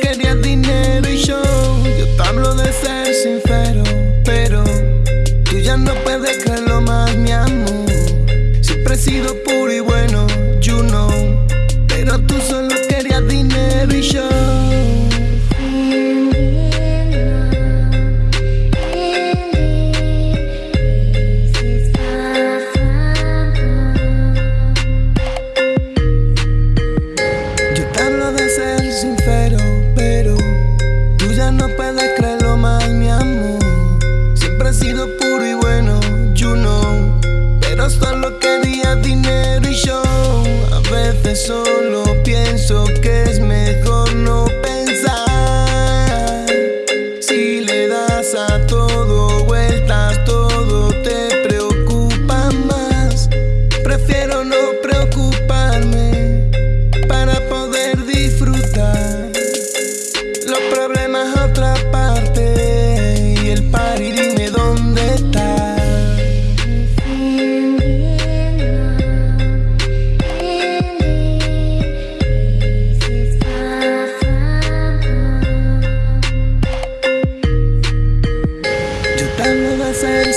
quería dinero y show. Yo te hablo de ser sincero, pero tú ya no puedes creerlo más, mi amor. Siempre he sido puro.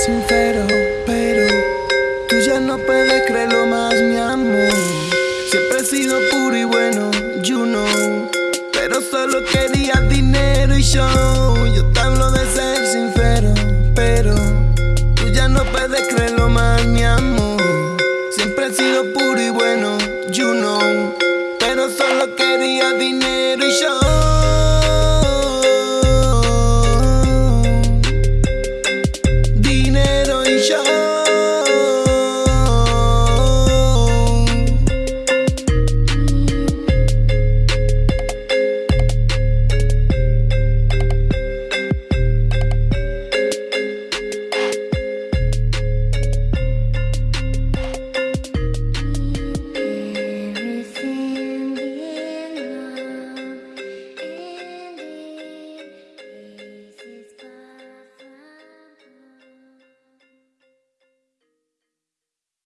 sincero, pero tú ya no puedes creerlo más, mi amor. Siempre he sido puro y bueno, you know. Pero solo quería dinero y show. Yo te hablo de ser sincero, pero tú ya no puedes creerlo más, mi amor. Siempre he sido puro y bueno, you know. Pero solo quería dinero y show.